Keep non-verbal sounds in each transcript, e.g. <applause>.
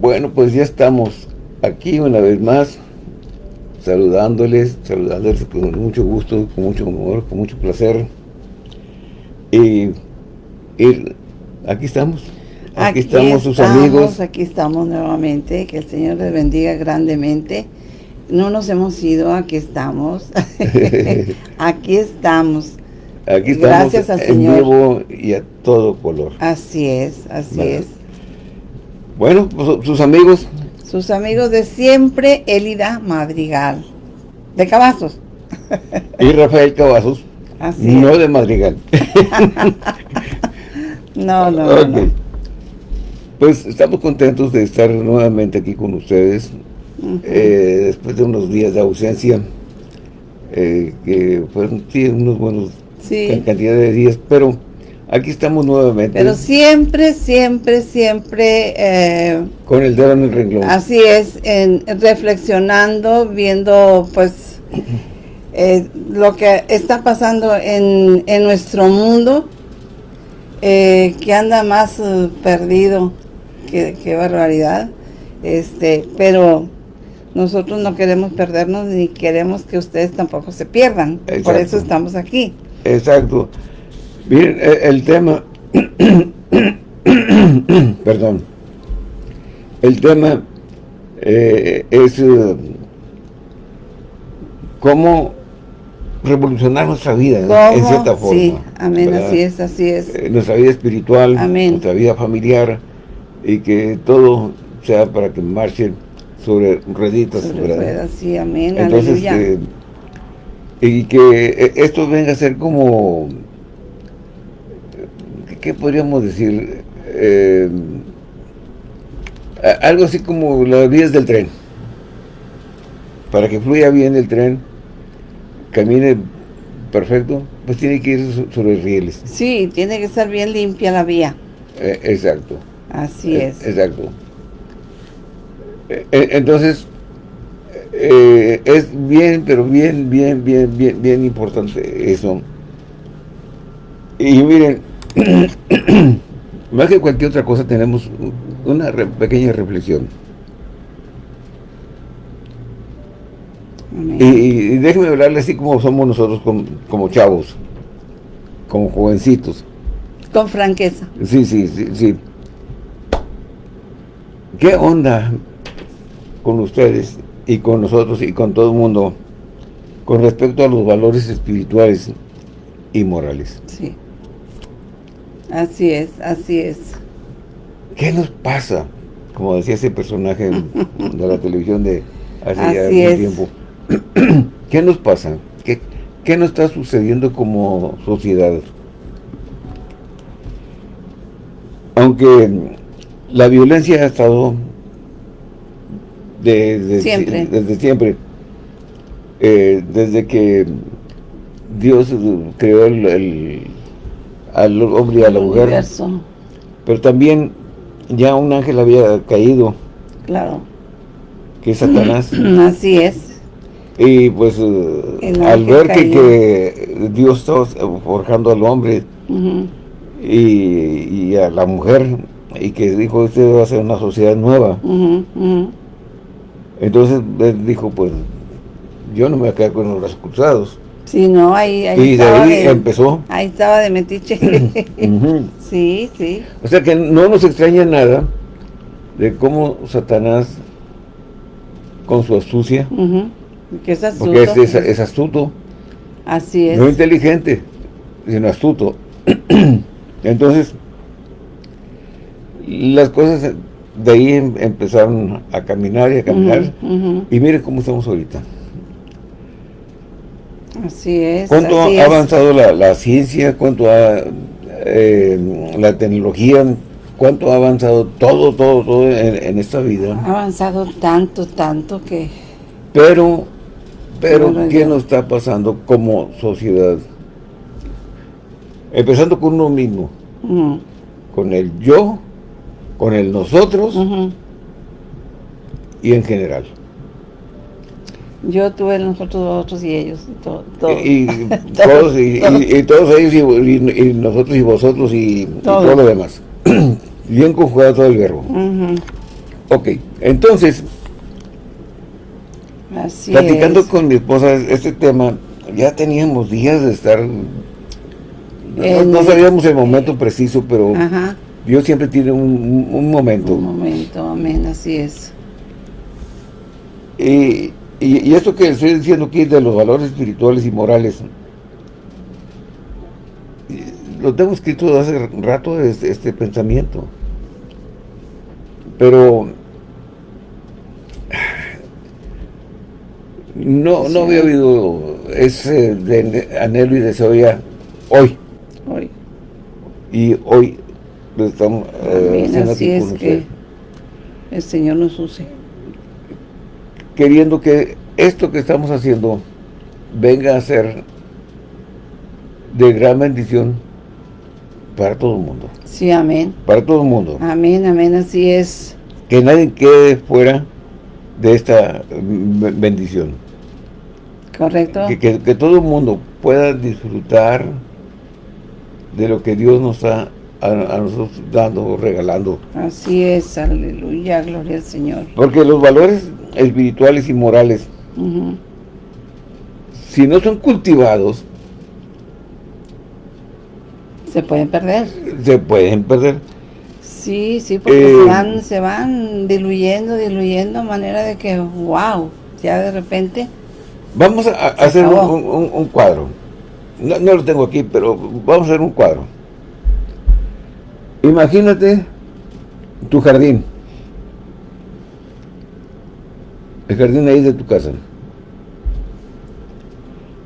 Bueno, pues ya estamos aquí una vez más, saludándoles, saludándoles con mucho gusto, con mucho amor, con mucho placer. Y, aquí estamos. Aquí, estamos sus amigos. Aquí estamos nuevamente. Que el Señor les bendiga grandemente. No nos hemos ido, aquí estamos. <laughs> <laughs> aquí estamos. Aquí estamos Gracias al en Señor. vivo y a todo color. Así es, así es. Bueno, pues, sus amigos. Sus amigos de siempre, Elida Madrigal. De Cavazos. y Rafael Cavazos. Así no de Madrigal. <laughs> no, no, no. Pues estamos contentos de estar nuevamente aquí con ustedes. Eh, después de unos días de ausencia. Eh, que fueron unos buenos cantidad de días, pero aquí estamos nuevamente. Pero siempre, siempre, siempre... Eh, con el dedo en el renglón. Así es, en, reflexionando, viendo pues eh, lo que está pasando en, en nuestro mundo, eh, que anda más perdido, que, barbaridad, este, pero nosotros no queremos perdernos ni queremos que ustedes tampoco se pierdan, por eso estamos aquí. Exacto. Miren, e, el, tema, <coughs> perdón, el tema eh, es eh, cómo revolucionar nuestra vida en cierta forma. Sí, amén, así es, así es. Eh, nuestra vida espiritual, nuestra vida familiar y que todo sea para que marche sobre rueditas. Sobre ruedas, sí, amén, Entonces, y que esto venga a ser como, ¿qué podríamos decir? Eh, algo así como las vías del tren. Para que fluya bien el tren, camine perfecto, pues tiene que ir sobre rieles. Sí, tiene que estar bien limpia la vía. Eh, exacto. Así es. Exacto. entonces, eh, es bien, pero bien, bien, bien, bien, bien importante eso. Y miren, <coughs> más que cualquier otra cosa tenemos una pequeña reflexión. Y, déjenme hablarle así como somos nosotros como, chavos, como jovencitos. Con franqueza. Sí, sí, sí, sí. ¿Qué onda con ustedes y con nosotros y con todo el mundo con respecto a los valores espirituales y morales. Sí. Así es, así es. ¿Qué nos pasa? Como decía ese personaje <laughs> de la televisión de hace ya tiempo. <clears throat> ¿Qué nos pasa? ¿Qué, ¿Qué nos está sucediendo como sociedad? Aunque la violencia ha estado desde siempre. Desde siempre. Eh, desde que Dios creó el, al hombre y a la mujer. Pero también ya un ángel había caído. Claro. Que es Satanás. <clears throat> Así es. Y pues eh, al ver que, Dios estaba forjando al hombre y, a la mujer y que dijo, este va a ser una sociedad nueva. Entonces él dijo, pues, yo no me voy a quedar con los cruzados. Sí, no, ahí, ahí Y de ahí empezó. Ahí estaba de metiche. <laughs> Sí, sí. O sea que no nos extraña nada de cómo Satanás, con su astucia, que es astuto. porque es, astuto. Así es. No inteligente, sino astuto. <clears throat> Entonces, las cosas de ahí em, empezaron a caminar y a caminar. Y mire cómo estamos ahorita. Así es. ¿Cuánto ha avanzado la, ciencia? ¿Cuánto ha eh, la tecnología? ¿Cuánto ha avanzado todo, todo, todo en, esta vida? Ha avanzado tanto, tanto que... Pero, pero, ¿qué nos está pasando como sociedad? Empezando con uno mismo. Con el yo, con el nosotros y en general. Yo tuve nosotros, vosotros y ellos. Y, <laughs> todos, y, todos ellos y, nosotros y vosotros y todo, lo demás. <clears throat> Bien conjugado todo el verbo. Ok, entonces, Así platicando es. con mi esposa este tema, ya teníamos días de estar... No, sabíamos el momento preciso, pero Ajá. Dios siempre tiene un, un- un momento. Un momento, amén, así es. Y, y, y esto que estoy diciendo aquí de los valores espirituales y morales, lo tengo escrito hace rato este, este pensamiento. Pero no, no había habido ese de- anhelo y deseo ya hoy. Hoy. Y hoy lo estamos eh, haciendo así aquí es con que el Señor nos use. Queriendo que esto que estamos haciendo venga a ser de gran bendición para todo el mundo. Sí, amén. Para todo el mundo. Amén, amén, así es. Que nadie quede fuera de esta bendición. ¿Correcto? Que, que- que todo el mundo pueda disfrutar de lo que Dios nos está a, a nosotros dando, regalando. Así es, aleluya, gloria al Señor. Porque los valores espirituales y morales, si no son cultivados, Se pueden perder. se pueden perder. Sí, sí, porque Eh, se, van, se van diluyendo, diluyendo, manera de que, wow, ya de repente, Vamos a, a hacer un, un- un cuadro. No, no lo tengo aquí, pero vamos a hacer un cuadro. Imagínate tu jardín. El jardín ahí de tu casa.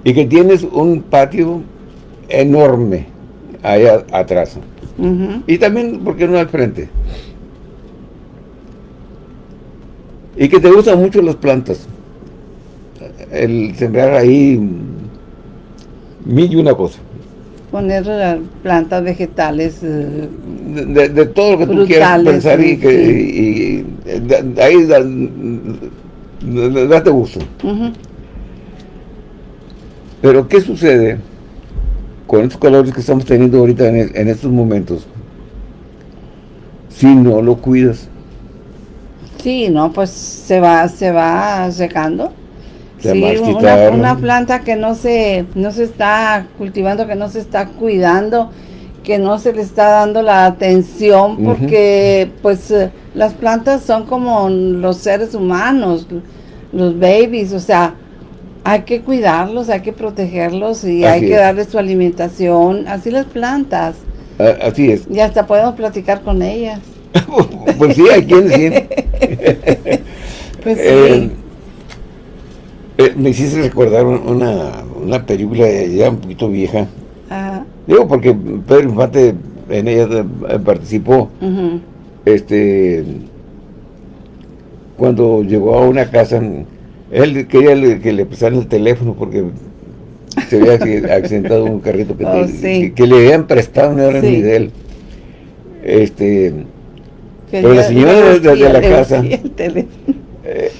Y que tienes un patio enorme allá atrás. Y también, ¿por qué no al frente? Y que te gustan mucho las plantas. El sembrar ahí mil y una cosa. poner eh, plantas vegetales, eh, De, de- de todo lo que tú quieras pensar y sí, que y- y de- ahí date gusto. Pero ¿qué sucede con estos calores que estamos teniendo ahorita en, en estos momentos? Si no lo cuidas. sí, no, pues se va, se va secando. Se Sí, una, una planta que no se, no se está cultivando, que no se está cuidando, que no se le está dando la atención, porque pues eh, las plantas son como los seres humanos, los babies, o sea, hay que cuidarlos, hay que protegerlos y hay que es. darles su alimentación, así las plantas, A- Así es. y hasta podemos platicar con ellas. <laughs> pues sí, hay quienes sí. <laughs> Pues sí, Eh, eh, me hiciste recordar un- una, una película ya un poquito vieja. Digo, porque Pedro Infante en ella eh, participó. Este cuando llegó a una casa, él quería que le prestaran el teléfono porque se había acc- <laughs> accidentado un carrito que, Oh, te- sí. que, que le habían prestado, no era Sí. ni de él. Este, Pero la señora de- la <laughs> casa. eh,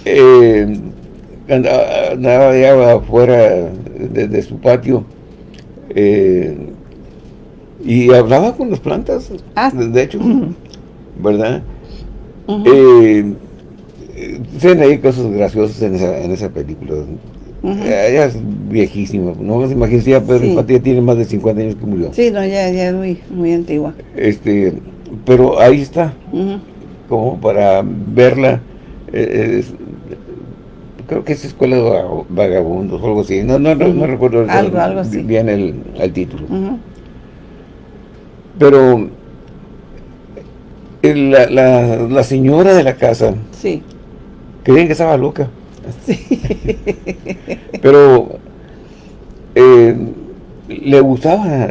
eh, andaba, andaba ya afuera de, de su patio eh, y hablaba con las plantas, Ah. de, hecho, ¿verdad? Ujú. Eh, eh, se ven ahí cosas graciosas en esa, en esa película. Ella es viejísima, no se ya Pedro Sí. Ya tiene más de 50 años que murió. Sí, no, ya, ya es muy, muy antigua. Este, pero ahí está, como para verla. eh, es- creo que es Escuela de Vaga- Vagabundos o algo así. No, no, no, no recuerdo Algo, algo así. bien el, el título. Pero la, la, la señora de la casa Sí, creían que estaba loca. sí. Pero eh, le gustaba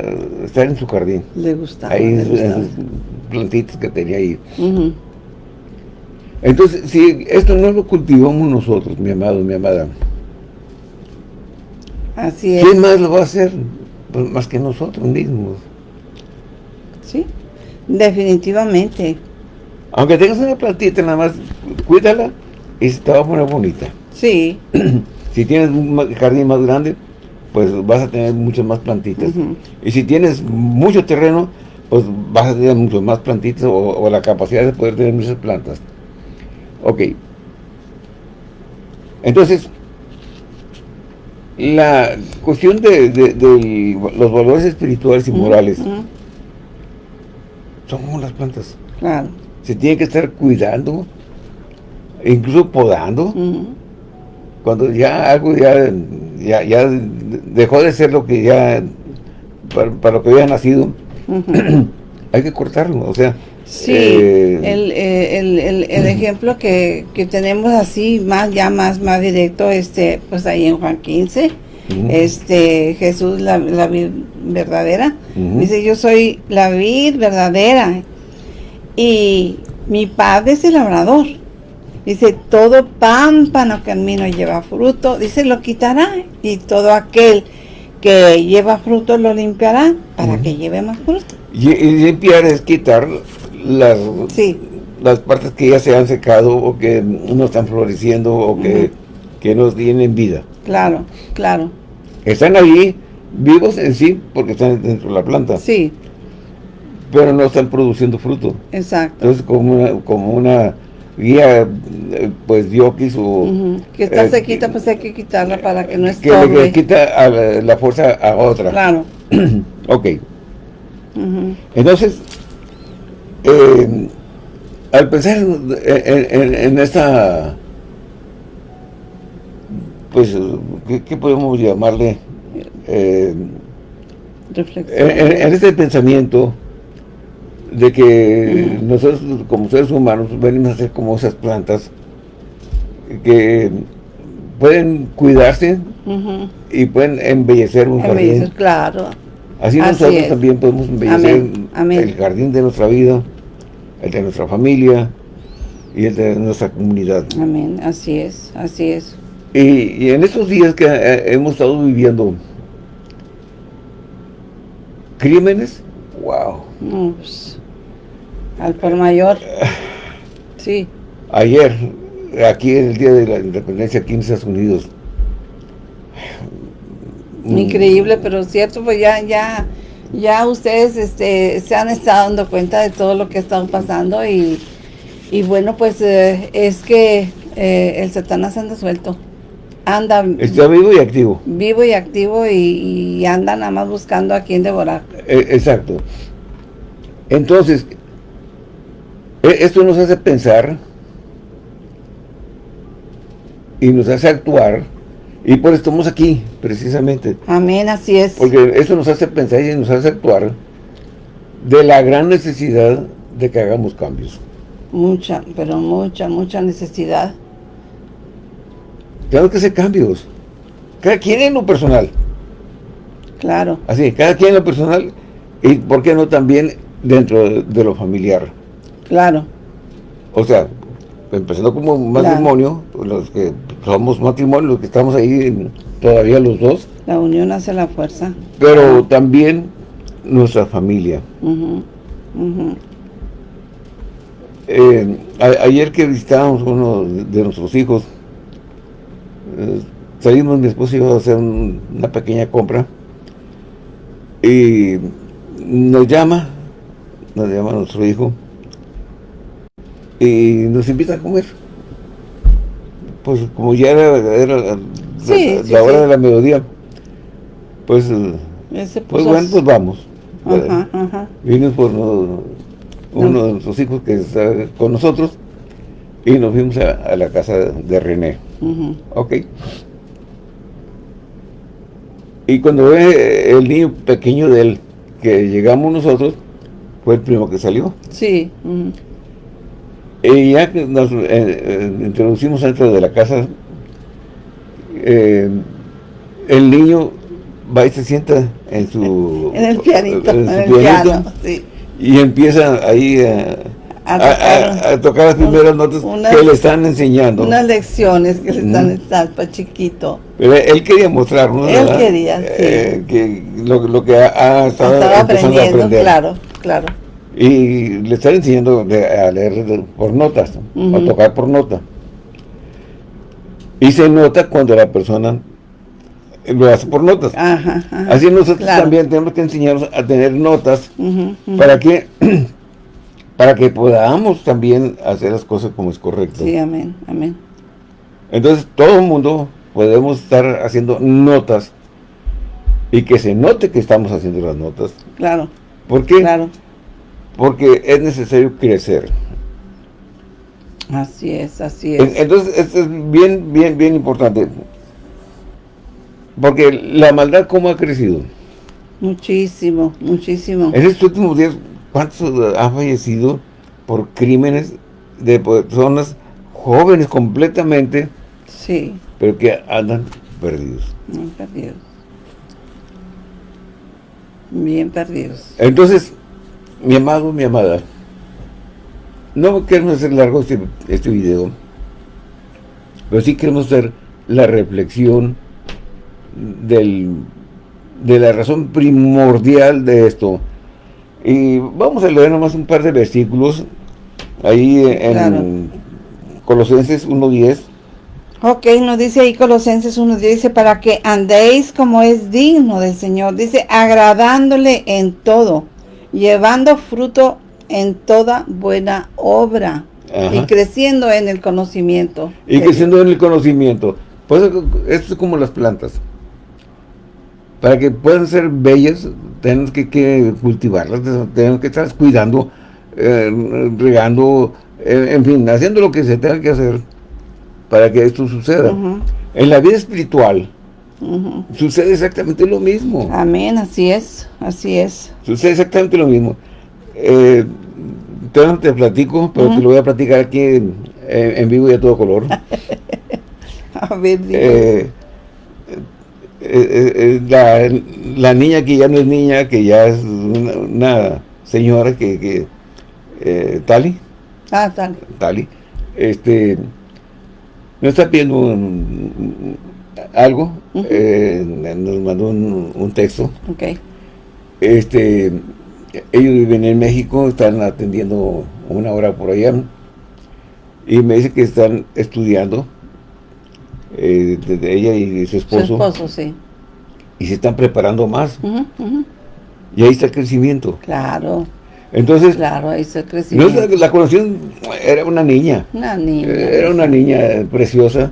estar en su jardín. Le gustaba. ahí le en sus plantitas que tenía ahí. Entonces, si esto no lo cultivamos nosotros, mi amado, mi amada, Así es. ¿quién más lo va a hacer? Pues más que nosotros mismos. Sí, definitivamente. Aunque tengas una plantita, nada más cuídala y se te va a poner bonita. Sí. <clears throat> Si tienes un jardín más grande, pues vas a tener muchas más plantitas. Y si tienes mucho terreno, pues vas a tener muchas más plantitas o, o la capacidad de poder tener muchas plantas. Ok. Entonces, la cuestión de, los valores espirituales y morales son como las plantas. Claro. Se tiene que estar cuidando, incluso podando. Cuando ya algo ya, ya, dejó de ser lo que ya, para, lo que había nacido, <clears throat> hay que cortarlo, o sea. Sí, eh, eh, el, el, el, ejemplo que, que, tenemos así, más ya más, más directo, este, pues ahí en Juan 15, este, Jesús, la, la vid verdadera, dice, yo soy la vid verdadera, y mi padre es el labrador. Dice, todo pámpano que en mí no lleva fruto, dice, lo quitará, y todo aquel que lleva fruto lo limpiará para que lleve más fruto. Y, limpiar es quitar las, las partes que ya se han secado o que no están floreciendo o que, que no tienen vida. Claro, claro. Están ahí vivos en sí porque están dentro de la planta. Sí. Pero no están produciendo fruto. Exacto. Entonces como una, como una guía, pues diokis o... Que está eh, sequita, pues hay que quitarla para que no estorbe. Que le quita la, fuerza a otra. Claro. <clears throat> ok. Entonces, eh, al pensar en, esta... Pues, ¿qué, podemos llamarle? Reflexión. En, este pensamiento de que nosotros como seres humanos venimos a ser como esas plantas que pueden cuidarse y pueden embellecer un jardín. claro. Así, nosotros también podemos embellecer el jardín de nuestra vida, el de nuestra familia y el de nuestra comunidad. Amén, así es, así es. Y, en estos días que eh, hemos estado viviendo crímenes, wow. Pues, al por mayor. Sí. Ayer, aquí en el Día de la Independencia aquí en Estados Unidos. Mm. Increíble, pero cierto, pues ya, ya, ya ustedes este, se han estado dando cuenta de todo lo que ha estado pasando y, y bueno, pues eh, es que eh, el Satanás anda suelto. Anda. Está vivo y activo. Vivo y activo y, anda nada más buscando a quién devorar. Eh, exacto. Entonces, e, esto nos hace pensar y nos hace actuar y por eso estamos aquí, precisamente. Amén, así es. Porque esto nos hace pensar y nos hace actuar de la gran necesidad de que hagamos cambios. Mucha, pero mucha, mucha necesidad. Tenemos que hacer cambios. Cada quien en lo personal. Claro. Así, cada quien en lo personal y, ¿por qué no también dentro de lo familiar? Claro. O sea, empezando como matrimonio, los que somos matrimonio, los que estamos ahí todavía los dos. La unión hace la fuerza. Pero también nuestra familia. Eh, ayer que visitábamos uno de nuestros hijos, eh, salimos mi esposo y yo a hacer una pequeña compra y nos llama, nos llama nuestro hijo y nos invita a comer. Pues como ya era, la, hora de la mediodía, pues, pues bueno, pues vamos. Ajá, por uno, de nuestros hijos que está con nosotros y nos fuimos a, la casa de René. Ok. Y cuando ve el niño pequeño de él, que llegamos nosotros, fue el primo que salió. Sí. Y ya que nos eh, eh, introducimos dentro de la casa, eh, el niño va y se sienta en su... En el pianito, en, el piano, sí. Y empieza ahí a, tocar, las primeras notas que le están enseñando. Unas lecciones que le están dando para chiquito. Pero él quería mostrarnos, Él quería, sí. que lo, lo, que ha, estado Estaba aprendiendo, claro, claro y le están enseñando a leer por notas, a tocar por nota. Y se nota cuando la persona lo hace por notas. Así nosotros también tenemos que enseñarnos a tener notas para que <clears throat> para que podamos también hacer las cosas como es correcto. Sí, amén, amén. Entonces, todo el mundo podemos estar haciendo notas y que se note que estamos haciendo las notas. Claro. ¿Por qué? Claro. Porque es necesario crecer. Así es, así es. Entonces, esto es bien, bien, bien importante. Porque la maldad, ¿cómo ha crecido? Muchísimo, muchísimo. En estos últimos días, ¿cuántos han fallecido por crímenes de personas jóvenes completamente? Sí. Pero que andan perdidos. Bien perdidos. Bien perdidos. Entonces, mi amado, mi amada, no queremos hacer largo este, este video, pero sí queremos hacer la reflexión del, de la razón primordial de esto. Y vamos a leer nomás un par de versículos ahí en Colosenses 1.10. Ok, nos dice ahí Colosenses 1.10, dice, para que andéis como es digno del Señor, dice, agradándole en todo, llevando fruto en toda buena obra y creciendo en el conocimiento. Y creciendo en el conocimiento. Pues esto es como las plantas. Para que puedan ser bellas, tenemos que, cultivarlas, tenemos que estar cuidando, eh, regando, eh, en fin, haciendo lo que se tenga que hacer para que esto suceda. En la vida espiritual, sucede exactamente lo mismo. Amén, así es, así es. Sucede exactamente lo mismo. Eh, te, te platico, pero te lo voy a platicar aquí en, vivo y a todo color. <laughs> a ver, eh, eh, la, niña que ya no es niña, que ya es una, señora que, que Tali. Ah, Tali. Tali. Este, no está pidiendo algo, nos mandó un, un texto. Ok. Este, ellos viven en México, están atendiendo una hora por allá, y me dice que están estudiando, eh, ella y su esposo. Su esposo, sí. Y se están preparando más. Y ahí está el crecimiento. Claro. Entonces, claro, ahí está el crecimiento. la conocieron, era una niña. Una niña. Era una niña preciosa.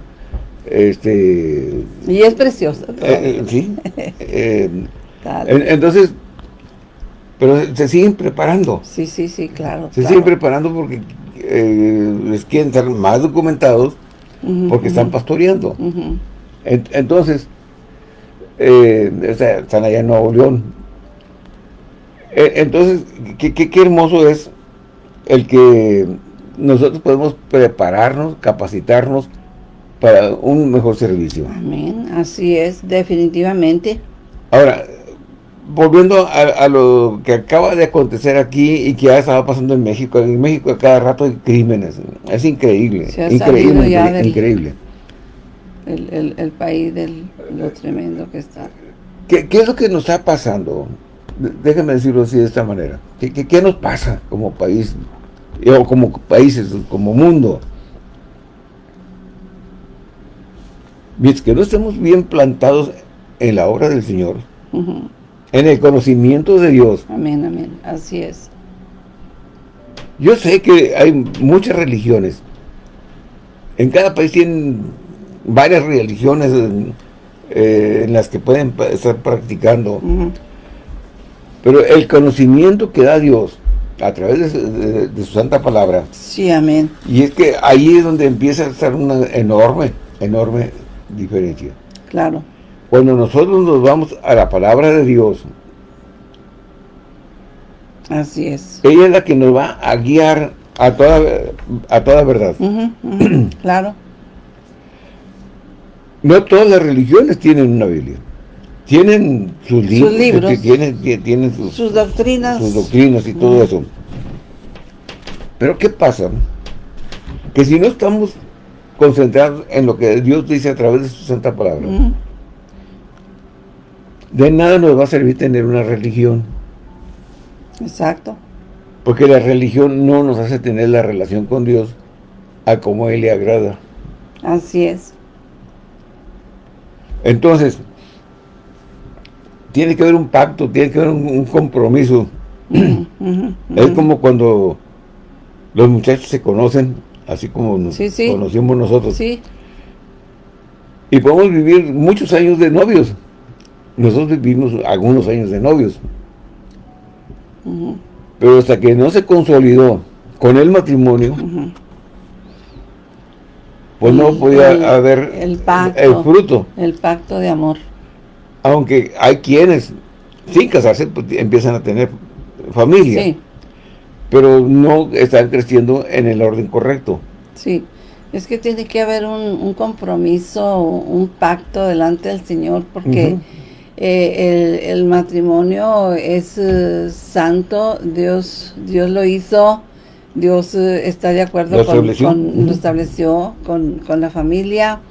Este, y es preciosa. Eh, sí. <laughs> Eh, entonces, pero se siguen preparando. Sí, sí, sí, claro. Se siguen preparando porque eh, les quieren estar más documentados porque están pastoreando. entonces, eh, están allá en Nuevo León. Eh, entonces, qué, qué hermoso es el que nosotros podemos prepararnos, capacitarnos para un mejor servicio. Amén, así es, definitivamente. Ahora, volviendo a, lo que acaba de acontecer aquí y que ya estaba pasando en México, en México a cada rato hay crímenes, es increíble, increíble, increíble. El, país de lo tremendo que está. ¿Qué, es lo que nos está pasando? Déjenme decirlo así de esta manera. ¿Qué, qué, nos pasa como país, o como países, como mundo? Mientras que no estemos bien plantados en la obra del Señor, en el conocimiento de Dios. Amén, amén. Así es. Yo sé que hay muchas religiones. En cada país tienen varias religiones eh, en las que pueden estar practicando. Pero el conocimiento que da Dios a través de, de, su santa palabra. Sí, amén. Y es que ahí es donde empieza a estar una enorme, enorme diferencia. Claro. Cuando nosotros nos vamos a la palabra de Dios, así es. Ella es la que nos va a guiar a toda, a toda verdad. <clears throat> claro. No todas las religiones tienen una Biblia. Tienen sus, libros, tienen, sus, doctrinas. Sus doctrinas y todo eso. Pero ¿qué pasa? Que si no estamos concentrados en lo que Dios dice a través de su santa palabra, de nada nos va a servir tener una religión. Exacto. Porque la religión no nos hace tener la relación con Dios a como Él le agrada. Así es. Entonces, tiene que haber un pacto, tiene que haber un, compromiso. <clears throat> es como cuando Los muchachos se conocen, así como nos conocimos nosotros. Sí. Y podemos vivir muchos años de novios. Nosotros vivimos algunos años de novios. Pero hasta que no se consolidó con el matrimonio, pues no podía haber el, pacto, el fruto. El pacto de amor. Aunque hay quienes, sin casarse, pues, empiezan a tener familia. Sí. Pero no están creciendo en el orden correcto. Sí. Es que tiene que haber un, compromiso, un pacto delante del Señor, porque eh, el, matrimonio es eh, santo, Dios, Dios lo hizo, Dios eh, está de acuerdo ¿Lo con, estableció? lo estableció con, con, la familia,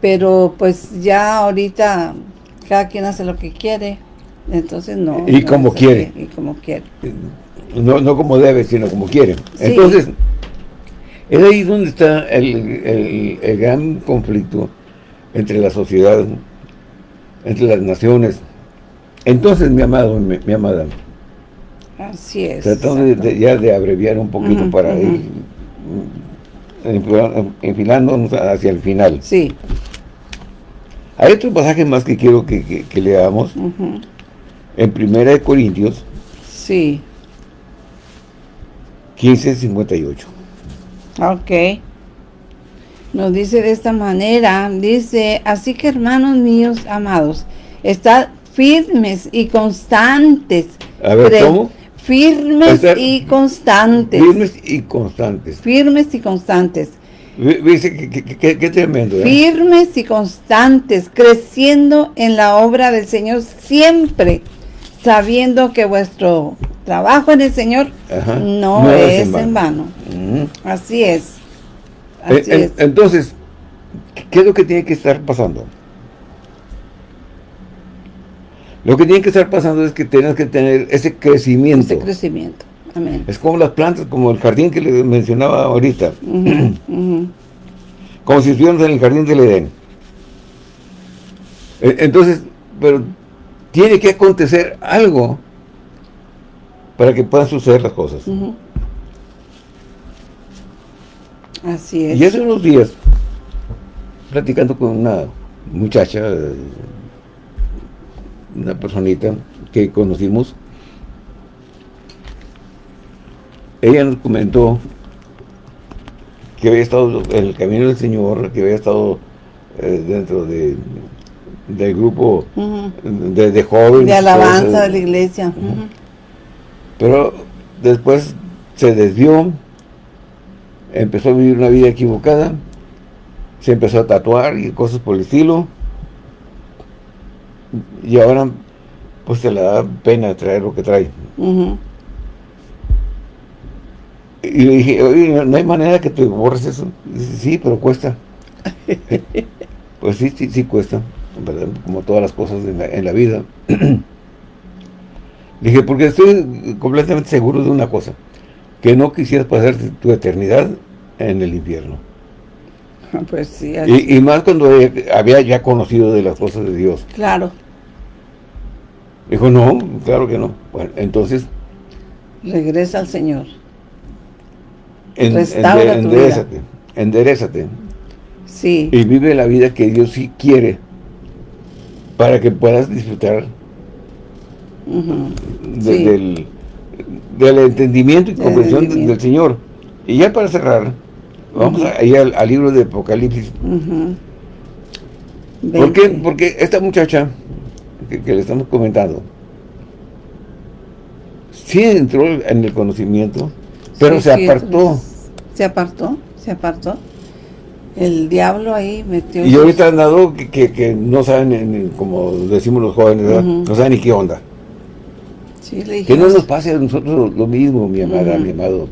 pero pues ya ahorita cada quien hace lo que quiere, entonces no. Y como quiere. Y como quiere. No, no como debe, sino como quiere. Entonces, es ahí donde está el, el, gran conflicto entre la sociedad, entre las naciones. Entonces, mi amado, mi, mi amada, Así es. Tratando de, ya de abreviar un poquito para ir enfilándonos hacia el final. Sí. Hay otro pasaje más que quiero que, leamos. En Primera de Corintios. Sí. 15, 58. Ok. Nos dice de esta manera, dice, así que hermanos míos amados, estad firmes y constantes. A ver, ¿cómo? Firmes y constantes. Firmes y constantes. Firmes y constantes. Dice, qué, tremendo. ¿eh? Firmes y constantes, creciendo en la obra del Señor siempre, sabiendo que vuestro trabajo en el Señor no, es, en vano. Así es. Así es. Entonces, ¿qué es lo que tiene que estar pasando? Lo que tiene que estar pasando es que tienes que tener ese crecimiento. Ese crecimiento. Amén. Es como las plantas, como el jardín que le mencionaba ahorita. Como si estuviéramos en el jardín del Edén. E, entonces, pero tiene que acontecer algo para que puedan suceder las cosas. Así es. Y hace unos días, platicando con una muchacha, una personita que conocimos, ella nos comentó que había estado en el camino del Señor, que había estado eh, dentro de del grupo de, jóvenes. De alabanza de la iglesia. Pero después se desvió, empezó a vivir una vida equivocada, se empezó a tatuar y cosas por el estilo, y ahora pues te le da pena traer lo que trae. Y le dije, oye, no hay manera que te borres eso. dice, sí, pero cuesta. <laughs> pues sí, sí, sí cuesta, como todas las cosas en la, vida. <clears throat> dije, porque estoy completamente seguro de una cosa, que no quisieras pasar tu eternidad en el infierno. Pues sí. Y, y, más cuando había ya conocido de las cosas de Dios. Claro. Dijo, no, claro que no. Bueno, entonces... Regresa al Señor. En, enderezate, enderezate. Sí. Y vive la vida que Dios sí quiere para que puedas disfrutar del, entendimiento y comprensión del, Señor. Y ya para cerrar, vamos a ir al, libro de Apocalipsis. ¿Por qué? Porque esta muchacha que, le estamos comentando, sí entró en el conocimiento, pero se apartó. Se apartó, se apartó. El diablo ahí metió... Y ahorita han dado que, no saben, como decimos los jóvenes, no saben ni qué onda. que no nos pase a nosotros lo mismo, mi amada, mi amado.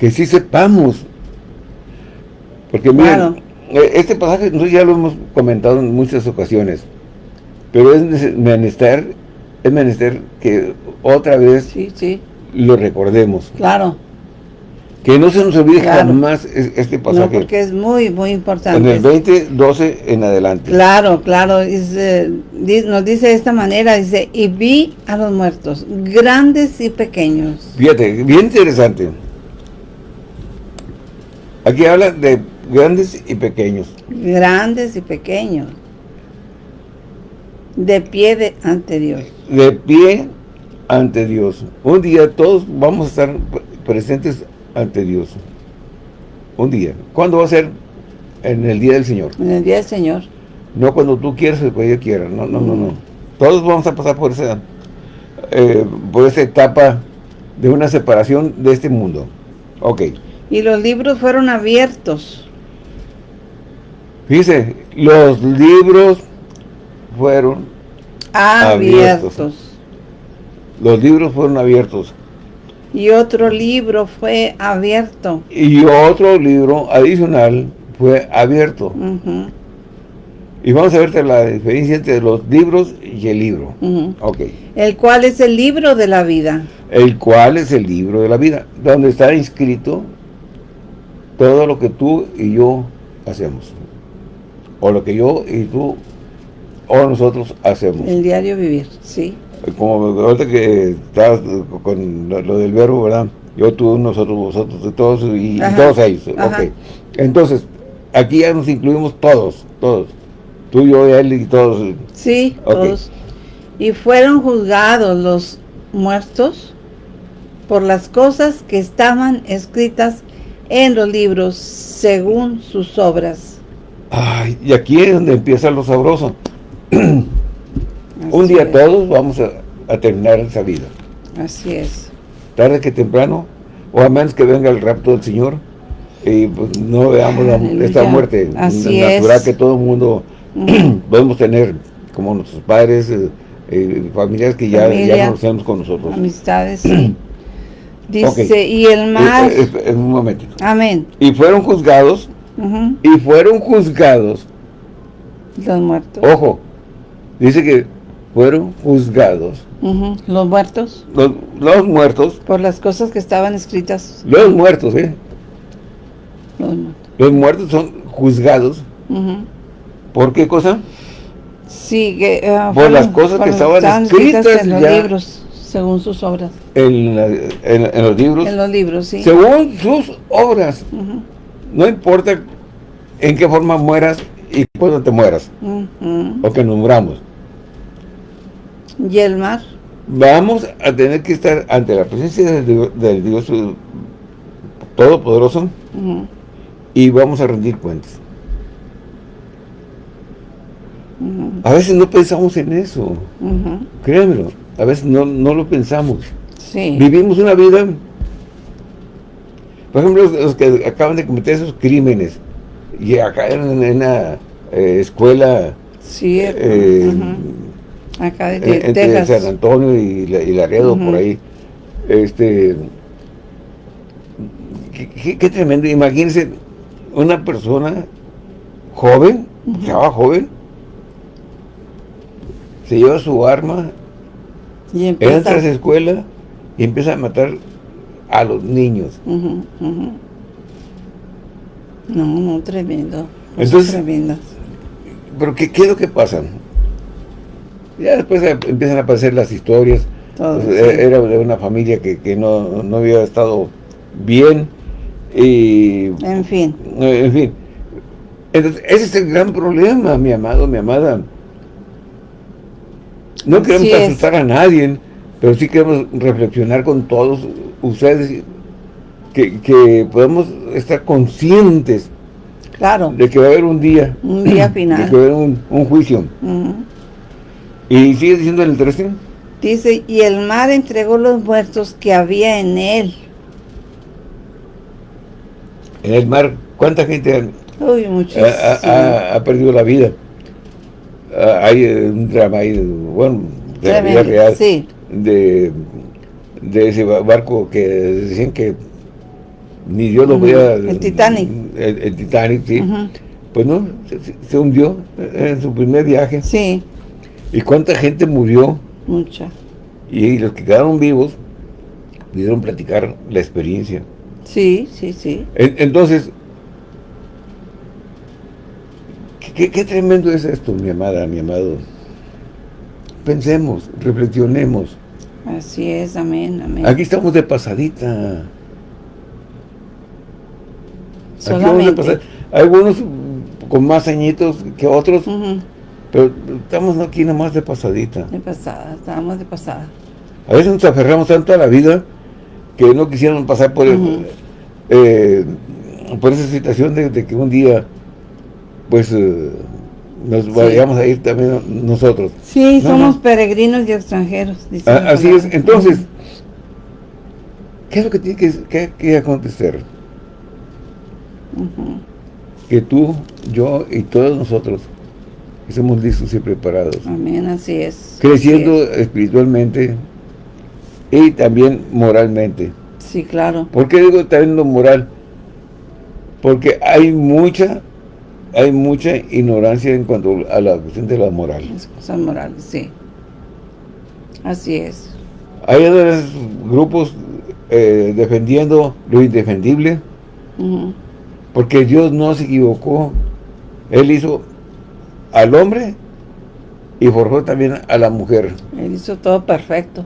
Que sí sepamos. Porque miren, eh, este pasaje nosotros ya lo hemos comentado en muchas ocasiones. Pero es menester, es menester que otra vez lo recordemos. Claro. Que no se nos olvide jamás este pasaje. No, porque es muy, muy importante. En el 20, 12 en adelante. Claro, claro. nos dice de esta manera, dice, y vi a los muertos, grandes y pequeños. Fíjate, bien interesante. Aquí habla de grandes y pequeños. Grandes y pequeños. De pie de, ante Dios. De pie ante Dios. Un día todos vamos a estar presentes ante Dios. Un día. ¿Cuándo va a ser? En el día del Señor. En el día del Señor. No cuando tú quieras o cuando yo quiera. No, no, no, no. Todos vamos a pasar por esa, eh, por esa etapa de una separación de este mundo. Ok. Y los libros fueron abiertos. Fíjese, los libros fueron abiertos. abiertos. Los libros fueron abiertos. Y otro libro fue abierto. Y otro libro adicional fue abierto. Y vamos a ver la diferencia entre los libros y el libro. okay. El cual es el libro de la vida. El cual es el libro de la vida. Donde está inscrito todo lo que tú y yo hacemos. O lo que yo y tú o nosotros hacemos. El diario vivir, sí. Como ahorita que estás con lo, del verbo, ¿verdad? Yo, tú, nosotros, vosotros, todos y, todos ellos. Ok. Entonces, aquí ya nos incluimos todos, todos. Tú, yo, él y todos. Sí, todos. Y fueron juzgados los muertos por las cosas que estaban escritas en los libros según sus obras. Ay, y aquí es donde empieza lo sabroso. <clears throat> Un día todos vamos a, terminar esa vida. Así es. Tarde que temprano, o a menos que venga el rapto del Señor, y pues no veamos esta muerte Así natural que todo el mundo <clears throat> podemos tener, como nuestros padres, eh, eh, familiares que ya, ya no conocemos con nosotros. Amistades, sí. <clears throat> Dice, y el mar... En un momentito. Amén. Y fueron juzgados, y fueron juzgados. Los muertos. Ojo, dice que fueron juzgados. Los muertos. Los, muertos. Por las cosas que estaban escritas. Los muertos, ¿eh? Los muertos. son juzgados. ¿Por qué cosa? Sí, que, uh, por las cosas que estaban, escritas, en los libros según sus obras. En, los libros. En los libros, sí. Según sus obras. No importa en qué forma mueras y cuándo te mueras. O que nos muramos. ¿Y el mar? Vamos a tener que estar ante la presencia del Dios, Todopoderoso y vamos a rendir cuentas. A veces no pensamos en eso. Créanmelo. A veces no, lo pensamos. Vivimos una vida, por ejemplo, los que acaban de cometer esos crímenes y acá en, una eh, escuela sí, eh, acá de, entre San Antonio y, Laredo por ahí. Este qué, tremendo. Imagínense una persona joven estaba joven se lleva su arma y entra a esa escuela y empieza a matar a los niños. No, no, tremendo. Entonces, tremendo. Pero ¿qué, ¿qué, es lo que pasa? Ya después empiezan a aparecer las historias. Pues, e, era de una familia que, que no, no, había estado bien. Y, en fin. En fin. Entonces, ese es el gran problema, mi amado, mi amada. No queremos asustar a nadie, pero sí queremos reflexionar con todos ustedes que, que podamos estar conscientes claro. de que va a haber un día. Un día <clears throat> final. De que va a haber un, juicio. ¿Y sigue diciendo en el 13? Dice, y el mar entregó los muertos que había en él. En el mar, ¿cuánta gente Uy, ha, ha, perdido la vida? Ah, hay un drama ahí, bueno, de la vida real, de, de ese barco que decían que ni Dios lo veía. El Titanic. El, Titanic, sí. Pues no, se, hundió en su primer viaje. Sí. ¿Y cuánta gente murió? Mucha. Y, los que quedaron vivos pudieron platicar la experiencia. Sí, sí, sí. entonces, ¿Qué, tremendo es esto, mi amada, mi amado. Pensemos, reflexionemos. Así es, amén, amén. Aquí estamos de pasadita. Solamente. Algunos con más añitos que otros, pero estamos aquí nomás de pasadita. De pasada, estábamos de pasada. A veces nos aferramos tanto a la vida que no quisieron pasar por, eh, por esa situación de, que un día pues eh, nos vayamos a ir también nosotros. Sí, somos peregrinos y extranjeros. Ah, así es, entonces, ¿qué es lo que tiene que, que acontecer? Que tú, yo y todos nosotros estemos listos y preparados. Amén, así es. Creciendo espiritualmente y también moralmente. Sí, claro. ¿Por qué digo también lo moral? Porque hay mucha hay mucha ignorancia en cuanto a la cuestión de la moral. Las cosas morales, sí. Así es. Hay otros grupos eh, defendiendo lo indefendible, porque Dios no se equivocó. Él hizo al hombre y forjó también a la mujer. Él hizo todo perfecto.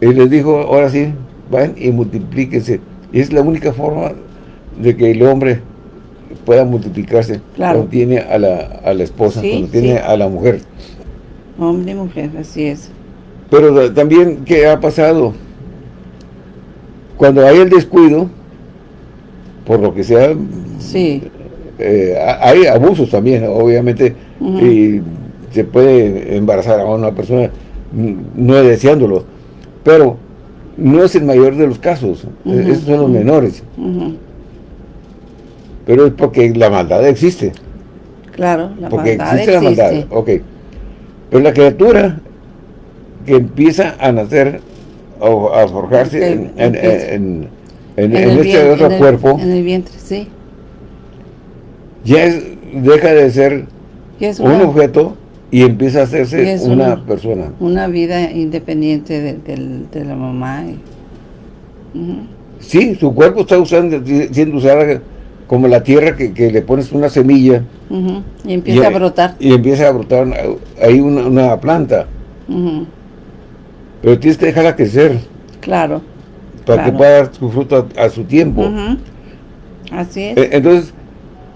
Y les dijo, ahora sí, vayan y multiplíquense. Y es la única forma de que el hombre pueda multiplicarse cuando tiene a la, a la esposa, cuando tiene a la mujer. Hombre y mujer, así es. Pero también, ¿qué ha pasado? Cuando hay el descuido, por lo que sea, sí. Eh, hay abusos también, obviamente, y se puede embarazar a una persona no deseándolo, pero no es el mayor de los casos, esos son los menores. Pero es porque la maldad existe. Claro, la porque maldad existe, la maldad, ok. Pero la criatura que empieza a nacer o a forjarse en, en, este otro cuerpo. En el vientre, sí. Ya deja de ser un objeto y empieza a hacerse una, persona. Una vida independiente de, la mamá. Sí, su cuerpo está usando, siendo usado como la tierra que, le pones una semilla. Y empieza a brotar. Y empieza a brotar ahí una, planta. Pero tienes que dejarla crecer. Claro. Para que pueda dar su fruto a, su tiempo. Así es. E, entonces,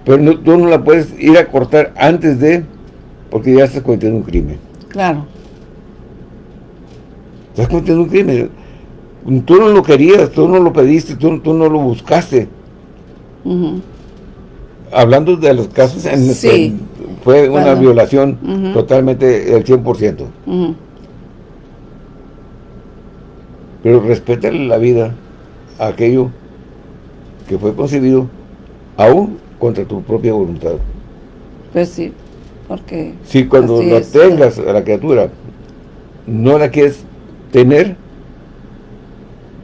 pero tú no la puedes ir a cortar antes de, porque ya estás cometiendo un crimen. Claro. Estás cometiendo un crimen. Tú no lo querías, tú no lo pediste, tú, tú no lo buscaste. Hablando de los casos en que fue una violación totalmente del 100%. Pero respeta la vida a aquello que fue concebido aún contra tu propia voluntad. Pues sí, porque... Si cuando la tengas a la criatura, no la quieres tener,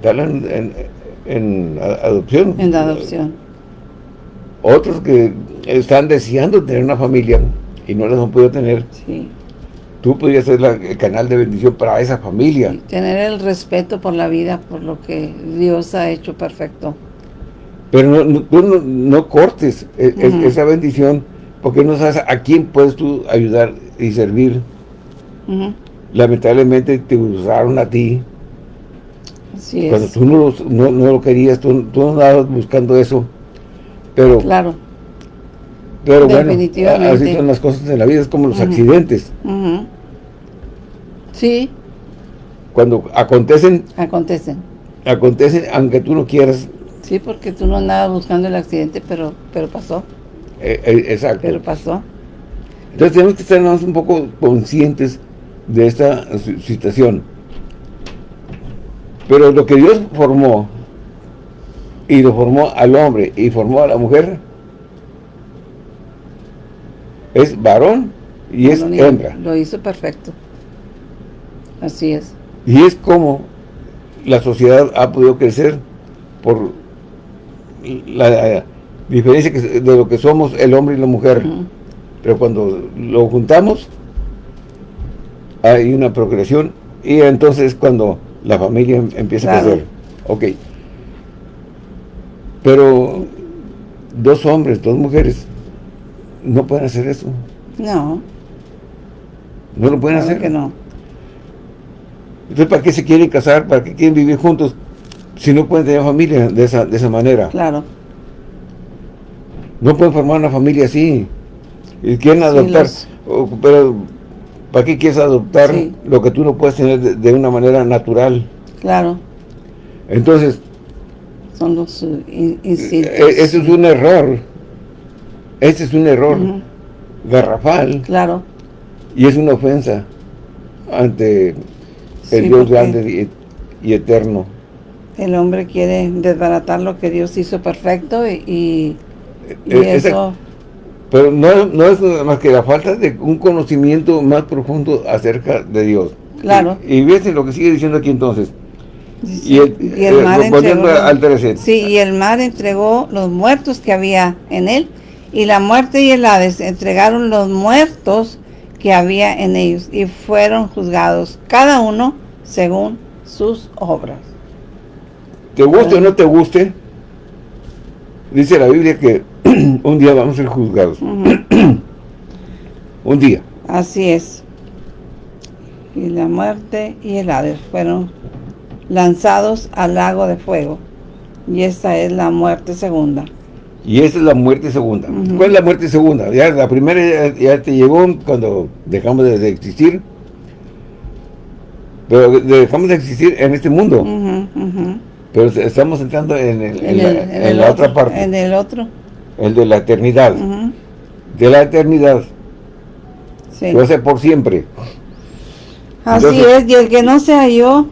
dala en, en adopción. En adopción otros que están deseando tener una familia y no las han podido tener. Sí. Tú podrías ser el canal de bendición para esa familia. tener el respeto por la vida, por lo que Dios ha hecho perfecto. Pero no, tú no, cortes e, esa bendición porque no sabes a quién puedes tú ayudar y servir. Lamentablemente te usaron a ti. Así Cuando tú no lo, no, lo querías, tú, tú no andabas buscando eso pero, claro. Pero bueno, así son las cosas en la vida, es como los accidentes. Sí. Cuando acontecen. Acontecen. Acontecen, aunque tú no quieras. Sí, porque tú no andabas buscando el accidente, pero pero pasó. Eh, eh, exacto. Pero pasó. Entonces tenemos que estar un poco conscientes de esta situación. Pero lo que Dios formó y lo formó al hombre y formó a la mujer, es varón y es hembra. Lo hizo perfecto. Así es. Y es como la sociedad ha podido crecer por la, diferencia de lo que somos el hombre y la mujer. Pero cuando lo juntamos, hay una procreación y entonces cuando la familia empieza a crecer. Ok. Pero dos hombres, dos mujeres, no pueden hacer eso. No. No lo pueden hacer. que no. Entonces, ¿para qué se quieren casar? ¿Para qué quieren vivir juntos? si no pueden tener familia de esa, de esa manera. Claro. No pueden formar una familia así. Y quieren adoptar. Pero, ¿para qué quieres adoptar lo que tú no puedes tener de, una manera natural? Claro. Entonces... Son los eh, instintos. E, ese es un error. Ese es un error garrafal. Claro. Y es una ofensa ante el Dios grande y, eterno. El hombre quiere desbaratar lo que Dios hizo perfecto y, e, eso... Pero no, no es más que la falta de un conocimiento más profundo acerca de Dios. Claro. Y, y lo que sigue diciendo aquí entonces. Y el, eh, mar entregó, Sí, y el mar entregó los muertos que había en él, y la muerte y el Hades entregaron los muertos que había en ellos, y fueron juzgados, cada uno según sus obras. ¿Te guste o no te guste? Dice la Biblia que <clears throat> un día vamos a ser juzgados. <clears throat> un día. Así es. Y la muerte y el Hades fueron lanzados al lago de fuego. Y esta es la muerte segunda. Y esa es la muerte segunda. ¿Cuál es la muerte segunda? Ya la primera ya, te llegó cuando dejamos de, existir. Pero dejamos de existir en este mundo. Pero estamos entrando en, en, la, otra parte. En el otro. El de la eternidad. De la eternidad. Sí. va a ser por siempre. Así es, y el que no se halló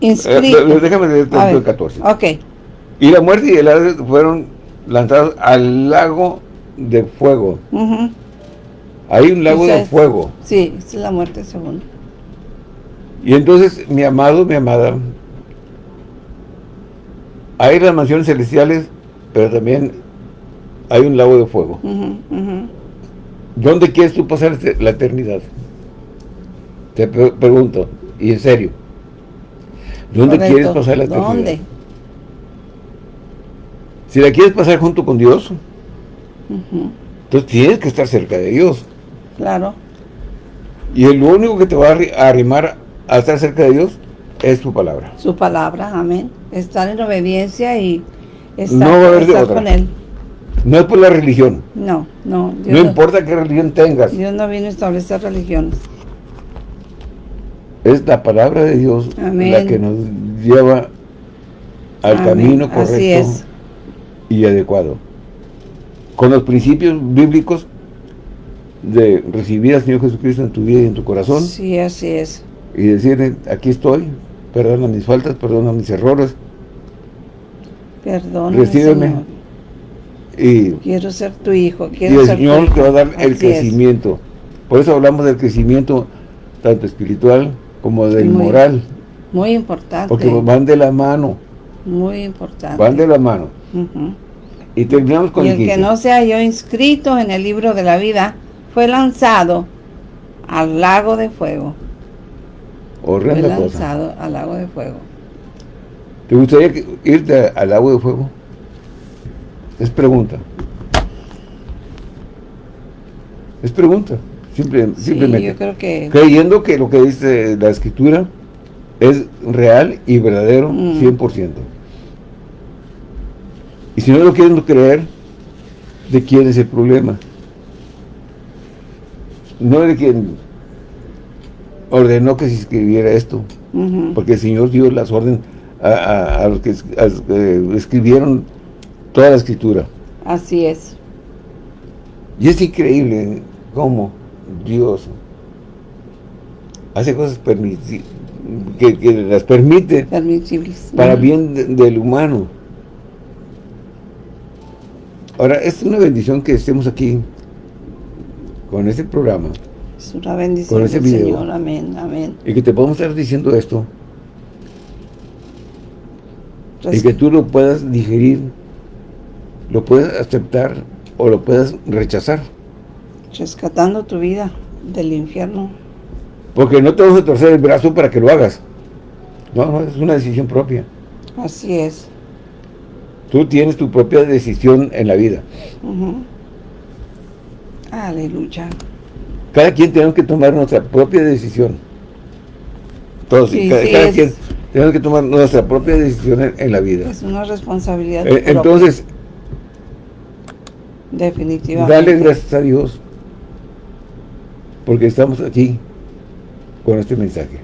inscrito. Eh, déjame leer el 14. Ok. Y la muerte y el Hades fueron lanzados al lago de fuego. Hay un lago de fuego. Sí, es la muerte segunda. Y entonces, mi amado, mi amada, hay las mansiones celestiales, pero también hay un lago de fuego. ¿Dónde quieres tú pasar la eternidad? Te pregunto, y en serio. ¿Dónde quieres pasar la eternidad? ¿Dónde? Si la quieres pasar junto con Dios, entonces tienes que estar cerca de Dios. Claro. Y el único que te va a arrimar a estar cerca de Dios es su palabra. Su palabra, amén. Estar en obediencia y estar, con Él. No es por la religión. No, no. no, importa qué religión tengas. Dios no vino a establecer religiones. Es la palabra de Dios la que nos lleva al camino correcto y adecuado. Con los principios bíblicos de recibir al Señor Jesucristo en tu vida y en tu corazón. Sí, así es. Y decirle, aquí estoy, perdona mis faltas, perdona mis errores. Perdona, Recíbeme. Y, quiero ser tu hijo. y el Señor te va a dar el crecimiento. Por eso hablamos del crecimiento tanto espiritual como del moral. Muy importante. Porque van de la mano. Muy importante. Van de la mano. Y terminamos con y el, que no se halló inscrito en el libro de la vida fue lanzado al lago de fuego. Horrenda fue lanzado al lago de fuego. ¿Te gustaría irte al lago de fuego? Es pregunta. Es pregunta. Simplemente. yo creo que... Creyendo que lo que dice la escritura es real y verdadero 100%. Mm. Y si no lo quieren creer, ¿de quién es el problema? No de quien ordenó que se escribiera esto, porque el Señor dio las órdenes a, los que eh, escribieron toda la escritura. Así es. Y es increíble cómo Dios hace cosas que, que, las permite para bien del humano. Ahora, es una bendición que estemos aquí con este programa. Es una bendición con Señor, amén, amén. Y que te podamos estar diciendo esto. y que tú lo puedas digerir, lo puedas aceptar o lo puedas rechazar. Rescatando tu vida del infierno. Porque no te vas a torcer el brazo para que lo hagas. No, no, es una decisión propia. Así es. Tú tienes tu propia decisión en la vida. Aleluya. Cada quien tenemos que tomar nuestra propia decisión. Todos, cada, quien Tenemos que tomar nuestra propia decisión en, la vida. Es una responsabilidad. Eh, entonces, definitivamente. Dale gracias a Dios porque estamos aquí con este mensaje.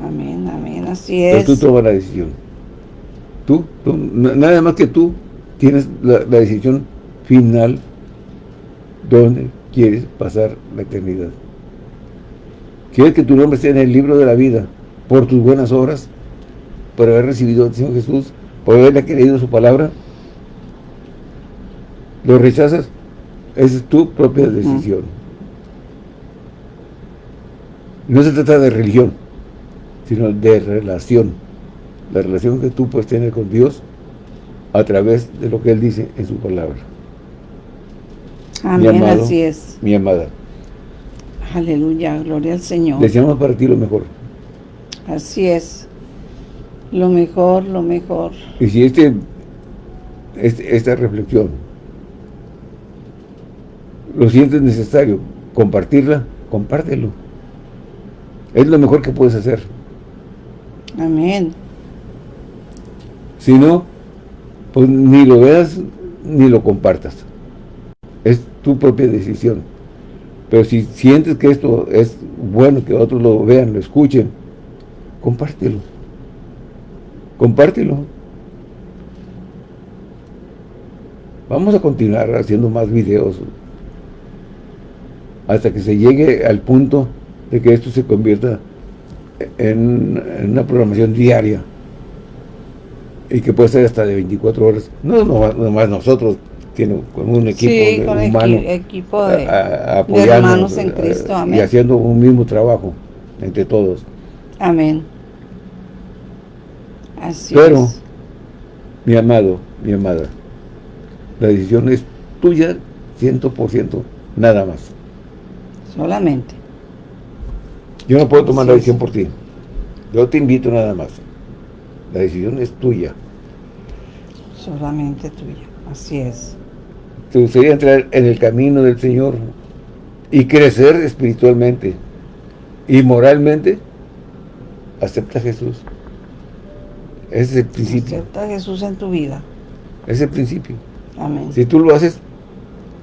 Amén, amén, así es. Pero tú tomas la decisión. Tú, nada más que tú tienes la, decisión final donde quieres pasar la eternidad. ¿Quieres que tu nombre esté en el libro de la vida por tus buenas obras? Por haber recibido al Señor Jesús, por haberle querido su palabra. ¿Lo rechazas? Esa es tu propia decisión. No se trata de religión, sino de relación. La relación que tú puedes tener con Dios a través de lo que Él dice en su palabra. Amén, así es. Mi amada. Aleluya, gloria al Señor. Deseamos para ti lo mejor. Así es. Lo mejor, lo mejor. Y si este, este esta reflexión lo sientes necesario compartirla, compártelo es lo mejor que puedes hacer. Amén. Si no, pues ni lo veas ni lo compartas. Es tu propia decisión. Pero si sientes que esto es bueno, que otros lo vean, lo escuchen, compártelo. Compártelo. Vamos a continuar haciendo más videos hasta que se llegue al punto de que esto se convierta en, una programación diaria y que puede ser hasta de 24 horas. No nomás nosotros, tiene con un equipo humano equipo de, hermanos en Cristo, y haciendo un mismo trabajo entre todos. Amén. Así Pero, mi amado, mi amada, la decisión es tuya 100%, nada más. Solamente. Yo no puedo tomar la decisión por ti. Yo te invito nada más. La decisión es tuya. Solamente tuya. Así es. Te gustaría entrar en el camino del Señor y crecer espiritualmente y moralmente. Acepta a Jesús. Ese es el principio. Acepta a Jesús en tu vida. Ese es el principio. Amén. Si tú lo haces,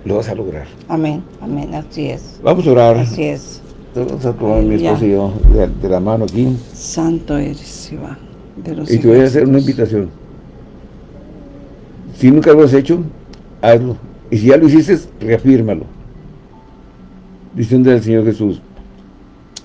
lo vas a lograr. Amén, amén, así es. Vamos a orar. Así es. Mi esposo y yo de, la mano aquí. Santo eres, Iván. y te voy a hacer una invitación. Si nunca lo has hecho, hazlo. Y si ya lo hiciste, reafírmalo. Diciendo al Señor Jesús,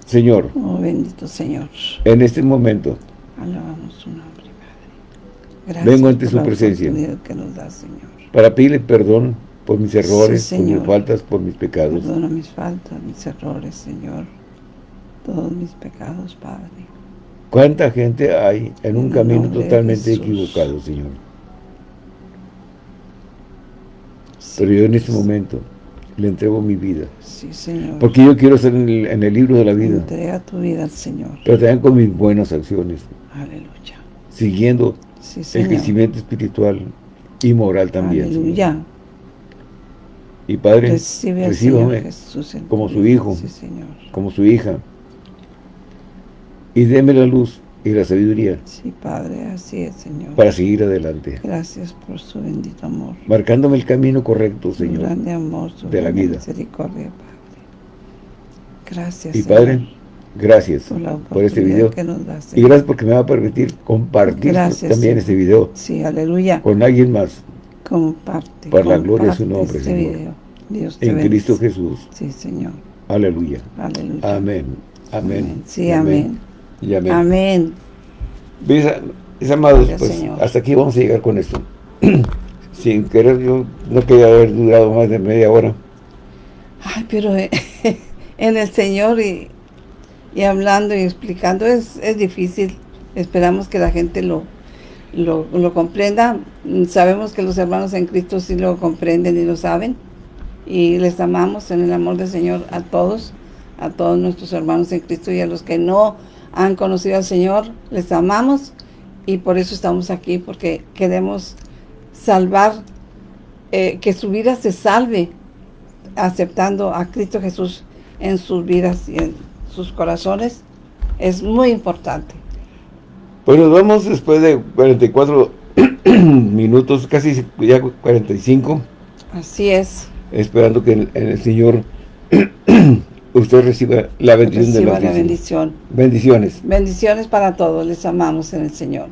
Señor. Oh, bendito Señor. En este momento. Alabamos su nombre, Padre. Gracias vengo ante su presencia. Que nos da, Señor. Para pedirle perdón por mis errores, por mis faltas, por mis pecados. Perdona mis faltas, mis errores, Señor. Todos mis pecados, Padre. ¿Cuánta gente hay en un camino totalmente equivocado, Señor? Pero yo en este momento le entrego mi vida. Sí, Señor. Porque yo quiero ser en el, libro de la vida. Entrega tu vida al Señor. Pero también con mis buenas acciones. Aleluya. Siguiendo el crecimiento espiritual y moral también. Aleluya. Y Padre, Recibe como su Hijo, como su hija. Y déme la luz y la sabiduría. Sí, Padre, así es, Señor. Para seguir adelante. Gracias por su bendito amor. Marcándome el camino correcto, Señor. Su grande amor, su de la vida. misericordia, Padre. Gracias, Y Padre, gracias por, este video. Que nos da, y gracias porque me va a permitir compartir también este video. Sí, aleluya. Con alguien más. Comparte. Para la gloria de su nombre, este Señor. Video. Dios en Cristo Jesús. Sí, Señor. Aleluya. Aleluya. Amén. Amén. Sí, amén. Y amén. Amén. Mis amados, pues hasta aquí vamos a llegar con esto. <clears throat> Sin querer, yo no quería haber durado más de media hora. Ay, pero eh, <laughs> en el Señor y, y hablando y explicando es, es difícil. Esperamos que la gente lo, lo, lo comprenda. Sabemos que los hermanos en Cristo sí lo comprenden y lo saben y les amamos en el amor del Señor a todos, a todos nuestros hermanos en Cristo y a los que no han conocido al Señor, les amamos y por eso estamos aquí, porque queremos salvar, eh, que su vida se salve aceptando a Cristo Jesús en sus vidas y en sus corazones, es muy importante. Pues nos vamos después de 44 <clears throat> minutos, casi ya 45. Así es. Esperando que en, el Señor <clears throat> usted reciba la bendición reciba de la bendición. Bendiciones. Bendiciones para todos. Les amamos en el Señor.